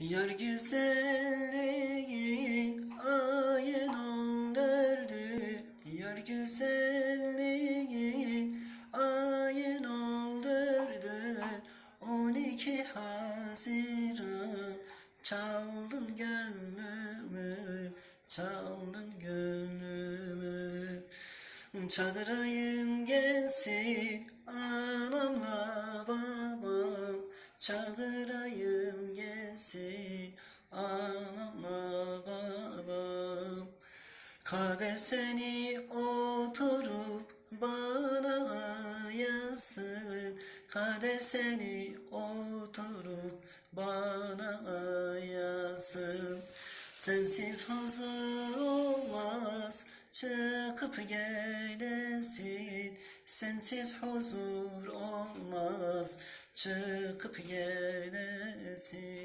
Yar güzelliğin ayın öldürdü Yar güzelliğin ayın öldürdü On iki Haziran Çaldın gönlümü Çaldın gönlümü. Çağırayım gelsin anamla babam Çağırayım gelsin anamla babam Kader seni oturup bana yazsın. Kader seni oturup bana yazsın. Sensiz huzur olmaz çıkıp gelesin. Sensiz huzur olmaz çıkıp gelesin